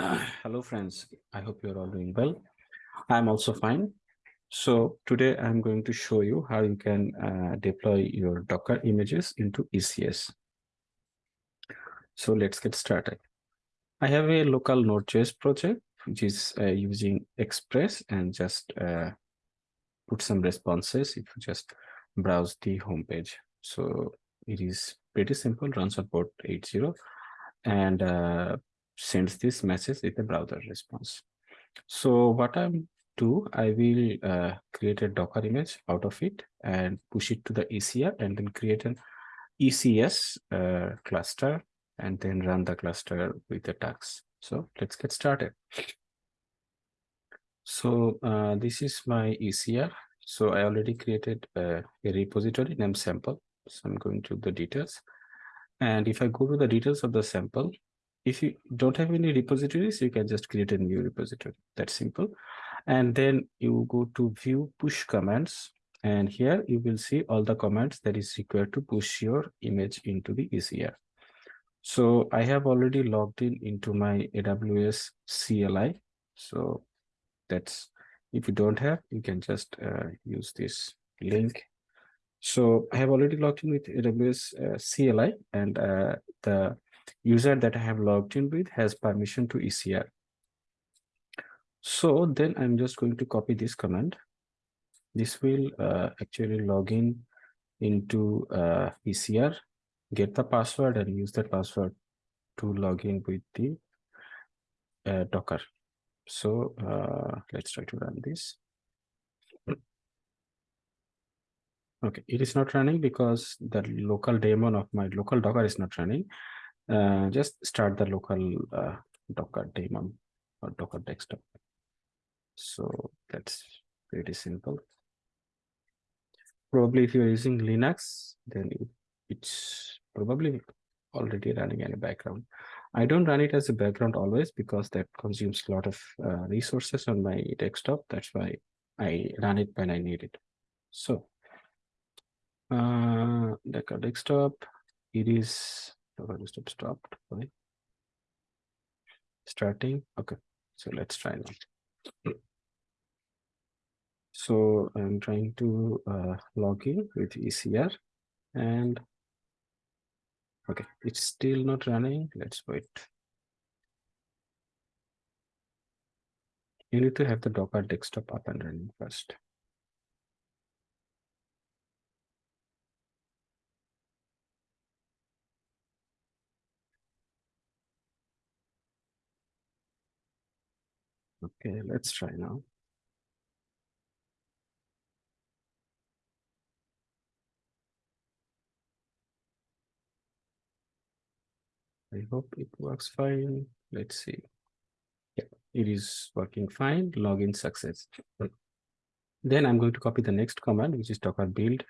Hello, friends. I hope you're all doing well. I'm also fine. So today I'm going to show you how you can uh, deploy your Docker images into ECS. So let's get started. I have a local Node.js project, which is uh, using Express and just uh, put some responses if you just browse the home page So it is pretty simple, runs on port 80 and uh, sends this message with a browser response. So what I'm do, I will uh, create a Docker image out of it and push it to the ECR and then create an ECS uh, cluster and then run the cluster with the tasks. So let's get started. So uh, this is my ECR. So I already created a, a repository named sample. So I'm going to the details. And if I go to the details of the sample, if you don't have any repositories, you can just create a new repository. That's simple. And then you go to view push commands. And here you will see all the commands that is required to push your image into the ECR. So I have already logged in into my AWS CLI. So that's if you don't have, you can just uh, use this link. So I have already logged in with AWS uh, CLI and uh, the user that I have logged in with has permission to ECR. So then I'm just going to copy this command. This will uh, actually log in into uh, ECR, get the password and use that password to log in with the uh, Docker. So uh, let's try to run this. Okay, it is not running because the local daemon of my local Docker is not running. Uh, just start the local uh, Docker daemon or Docker desktop. So that's pretty simple. Probably if you're using Linux, then it's probably already running in the background. I don't run it as a background always because that consumes a lot of uh, resources on my desktop. That's why I run it when I need it. So, uh, Docker desktop, it is desktop stopped. Right? Starting. Okay, so let's try now. So I'm trying to uh, log in with ECR and okay, it's still not running. Let's wait. You need to have the Docker desktop up and running first. Okay, let's try now. I hope it works fine. Let's see. Yeah, it is working fine. Login success. Then I'm going to copy the next command, which is docker build.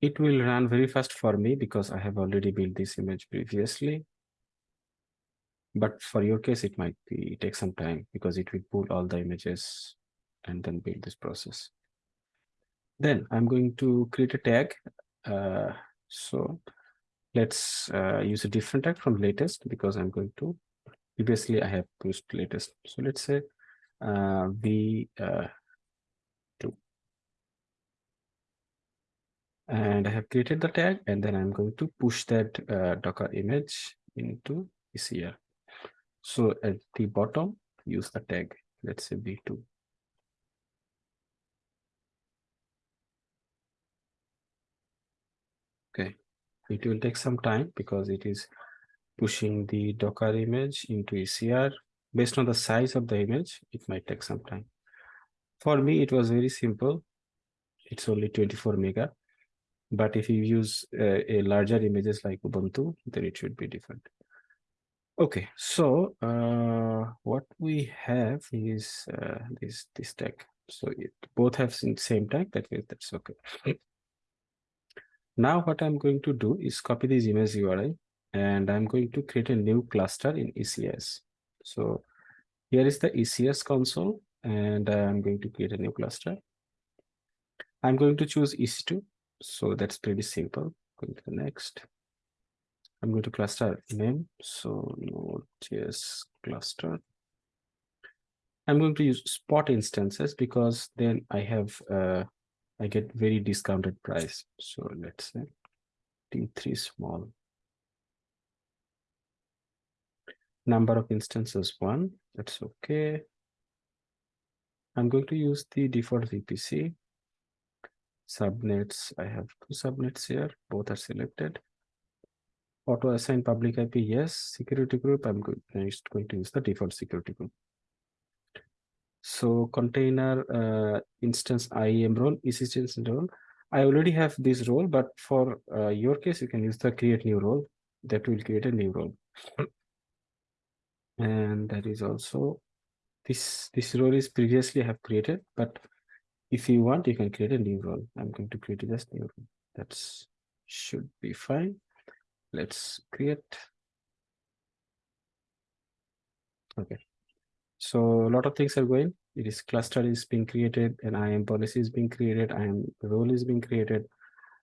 It will run very fast for me because I have already built this image previously. But for your case, it might be take some time because it will pull all the images and then build this process. Then I'm going to create a tag. Uh, so let's uh, use a different tag from latest because I'm going to previously I have pushed latest. So let's say uh, v uh, two, and I have created the tag, and then I'm going to push that uh, Docker image into ECR. So at the bottom, use the tag. Let's say v2. Okay, it will take some time because it is pushing the Docker image into ECR. Based on the size of the image, it might take some time. For me, it was very simple. It's only 24 mega. But if you use uh, a larger images like Ubuntu, then it should be different. Okay, so uh, what we have is uh, this this tag. So it both have same tag. That that's okay. Now what I'm going to do is copy this image URI and I'm going to create a new cluster in ECS. So here is the ECS console and I'm going to create a new cluster. I'm going to choose EC2. So that's pretty simple. Going to the next. I'm going to cluster name. So Node.js cluster. I'm going to use spot instances because then I have uh, I get very discounted price. So let's say T3 small. Number of instances one. That's okay. I'm going to use the default VPC. Subnets, I have two subnets here, both are selected. Auto assign public IP, yes. Security group, I'm just going to use the default security group. So container uh, instance IAM role, instance role. I already have this role, but for uh, your case, you can use the create new role. That will create a new role. And that is also this this role is previously I have created, but if you want, you can create a new role. I'm going to create just new role. That's should be fine. Let's create. Okay. So a lot of things are going. It is cluster is being created, and IAM policy is being created, IAM role is being created,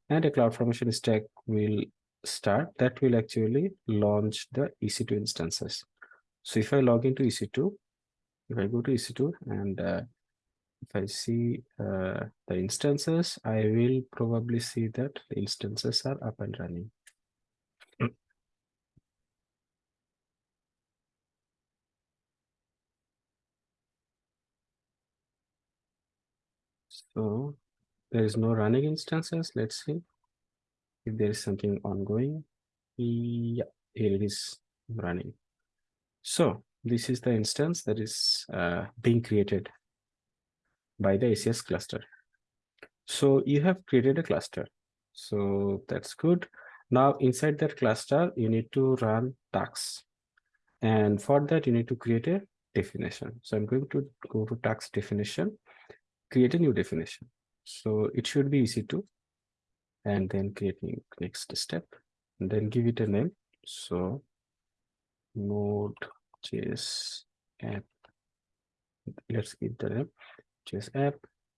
and a CloudFormation stack will start. That will actually launch the EC2 instances. So if I log into EC2, if I go to EC2 and uh, if I see uh, the instances, I will probably see that the instances are up and running. So there is no running instances. Let's see if there is something ongoing. Yeah, here it is running. So this is the instance that is uh, being created by the ECS cluster. So you have created a cluster. So that's good. Now inside that cluster, you need to run tasks. And for that, you need to create a definition. So I'm going to go to tasks definition, create a new definition. So it should be EC2 and then creating next step and then give it a name. So node.js app. Let's give the name JS app.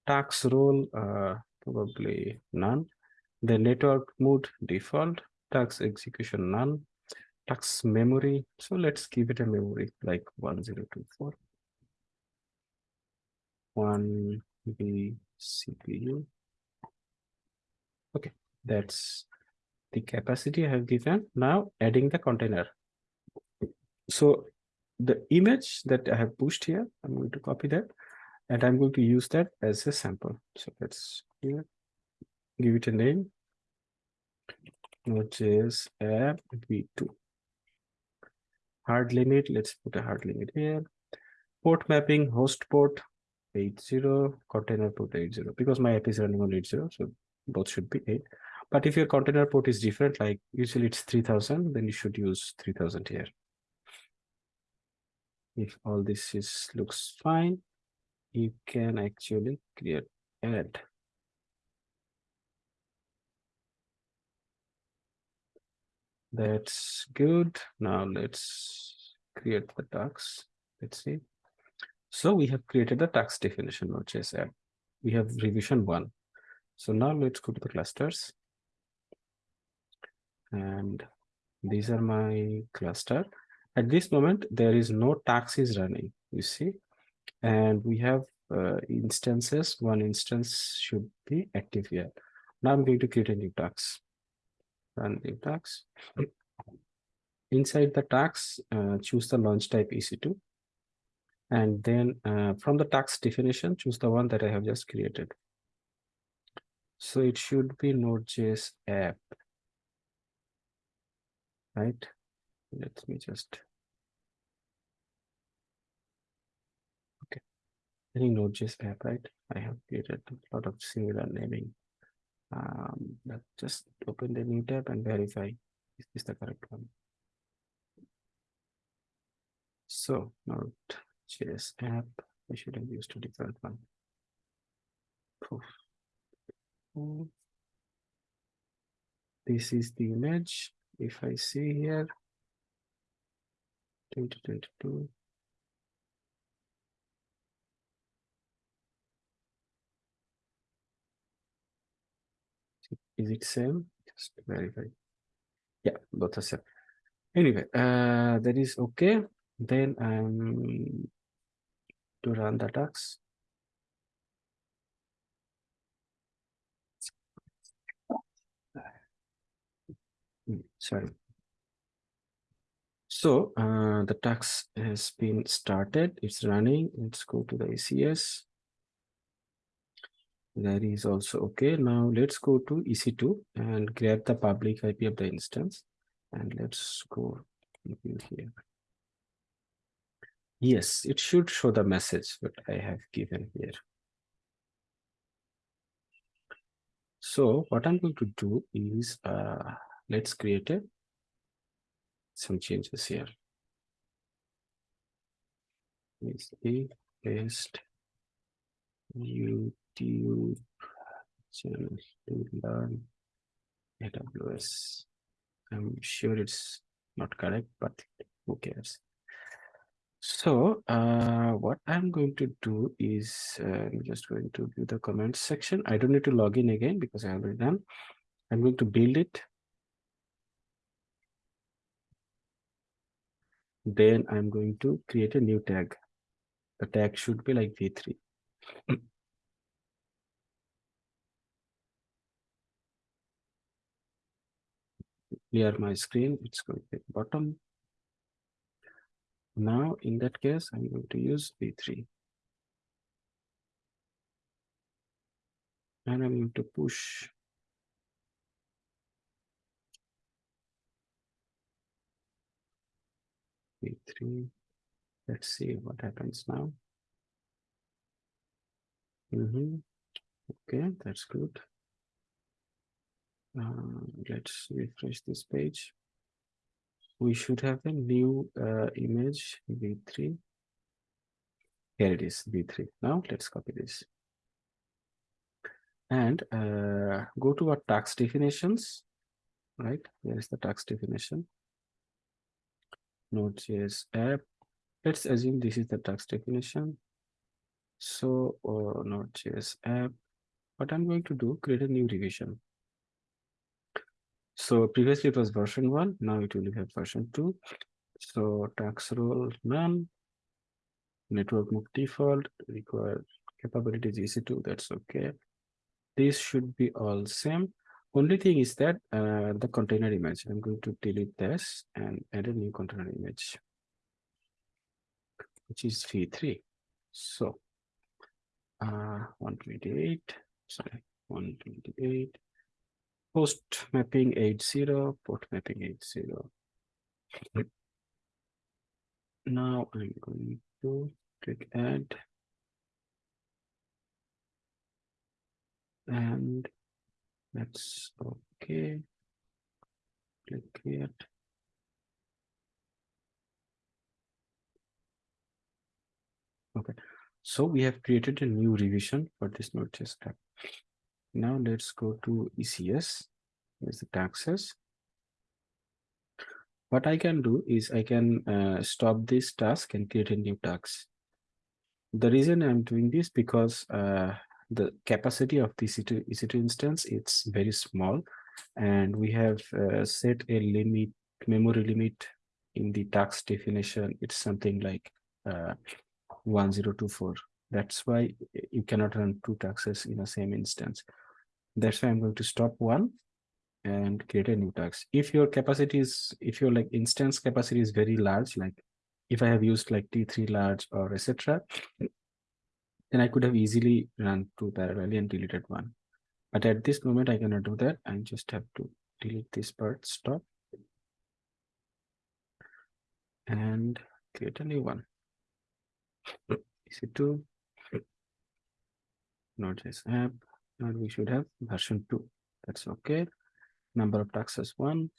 Task role, uh, probably none. The network mode default, Task execution none. Task memory, so let's give it a memory like 1024. 1 B CPU. Okay, that's the capacity I have given. Now adding the container. So the image that I have pushed here, I'm going to copy that and I'm going to use that as a sample. So let's give it a name. Node.js app v2. Hard limit, let's put a hard limit here. Port mapping, host port 80, container port 80, because my app is running on 80, so both should be 8. But if your container port is different, like usually it's 3000, then you should use 3000 here. If all this is looks fine, you can actually create add. That's good. Now let's create the tasks. Let's see. So we have created the task definition Node.js app. We have revision one. So now let's go to the clusters. And these are my cluster. At this moment, there is no tasks is running, you see, and we have uh, instances. One instance should be active here. Now I'm going to create a new task. Run new task. Inside the task, uh, choose the launch type EC2 and then uh, from the task definition, choose the one that I have just created. So it should be Node.js app, right? Let me just, okay. Any Node.js app, right? I have created a lot of similar naming. Um, but just open the new tab and verify is this the correct one. So Node JS app. I should have used a different one. This is the image. If I see here, 2022. Is it same? Just verify. Yeah, both are set. Anyway, uh, that is okay. Then I'm to run the. Mm, Sorry. So uh, the task has been started. It's running. Let's go to the ECS. That is also okay. Now let's go to EC2 and grab the public IP of the instance. And let's go here. Yes, it should show the message that I have given here. So what I'm going to do is uh, let's create a some changes here. Is a paste YouTube channel to learn AWS. I'm sure it's not correct, but who cares? So uh, what I'm going to do is uh, I'm just going to view the comments section. I don't need to log in again because I already done. I'm going to build it. Then I'm going to create a new tag. The tag should be like v3. Clear my screen. It's going to be bottom. Now, in that case, I'm going to use v3. And I'm going to push v3. Let's see what happens now. Mm -hmm. Okay, that's good. Uh, let's refresh this page we should have a new uh, image v3 here it is v3 now let's copy this. And uh, go to our task definitions right? Here is the task definition? Node.js app. Let's assume this is the task definition. So uh, node.js app. What i'm going to do create a new revision so previously it was version one, now it will have version two. So task role none, network mode default, required capabilities EC2, that's okay. This should be all same. Only thing is that uh, the container image, I'm going to delete this and add a new container image, which is v3. So uh, 128, sorry, 128 Port mapping 80, port mapping 80. Now I'm going to click add. And that's okay. Click create. Okay, so we have created a new revision for this Node.js tab. Now let's go to ECS. Here's the tasks. What I can do is I can uh, stop this task and create a new task. The reason I'm doing this because uh, the capacity of the EC2, EC2 instance it's very small and we have uh, set a limit memory limit in the task definition it's something like uh, 1024 that's why you cannot run two tasks in the same instance that's why i'm going to stop one and create a new task. If your capacity is if your like instance capacity is very large like if i have used like t3 large or etc then i could have easily run two parallelly and deleted one. But at this moment i cannot do that. I just have to delete this part stop and create a new one. Is it two? node.js app and we should have version 2 that's okay. Number of tasks one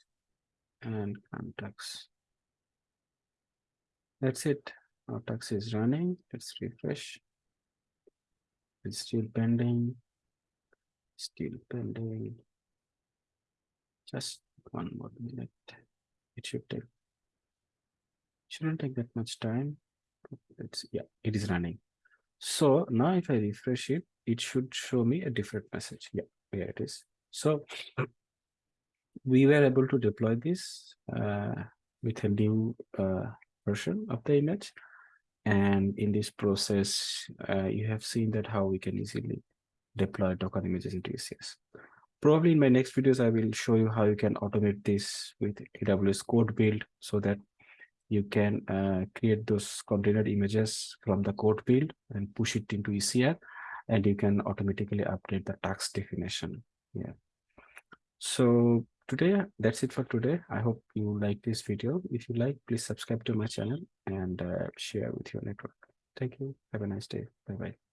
and tax that's it. Our task is running. Let's refresh. It's still pending. Still pending. Just one more minute. It should take shouldn't take that much time. Let's yeah it is running so now if I refresh it, it should show me a different message. Yeah, here it is. So we were able to deploy this uh, with a new uh, version of the image. And in this process, uh, you have seen that how we can easily deploy Docker images into ECS. Probably in my next videos, I will show you how you can automate this with AWS code build so that you can uh, create those container images from the code build and push it into ECR and you can automatically update the task definition. Yeah. So today, that's it for today. I hope you like this video. If you like, please subscribe to my channel and uh, share with your network. Thank you. Have a nice day. Bye-bye.